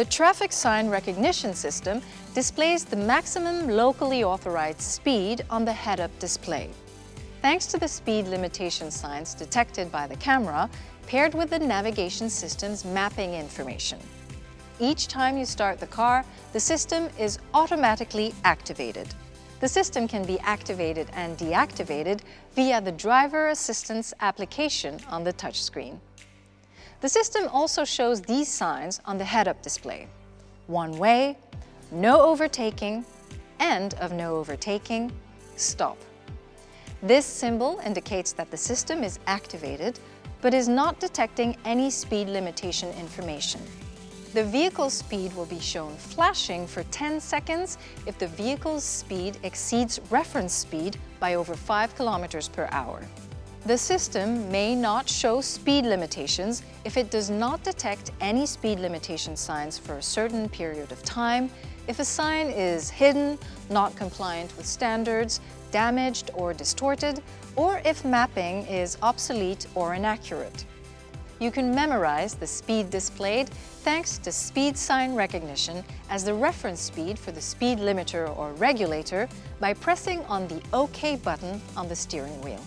The traffic sign recognition system displays the maximum locally authorized speed on the head-up display. Thanks to the speed limitation signs detected by the camera, paired with the navigation system's mapping information. Each time you start the car, the system is automatically activated. The system can be activated and deactivated via the driver assistance application on the touchscreen. The system also shows these signs on the head-up display. One way, no overtaking, end of no overtaking, stop. This symbol indicates that the system is activated, but is not detecting any speed limitation information. The vehicle speed will be shown flashing for 10 seconds if the vehicle's speed exceeds reference speed by over 5 kilometers per hour. The system may not show speed limitations if it does not detect any speed limitation signs for a certain period of time, if a sign is hidden, not compliant with standards, damaged or distorted, or if mapping is obsolete or inaccurate. You can memorize the speed displayed thanks to speed sign recognition as the reference speed for the speed limiter or regulator by pressing on the OK button on the steering wheel.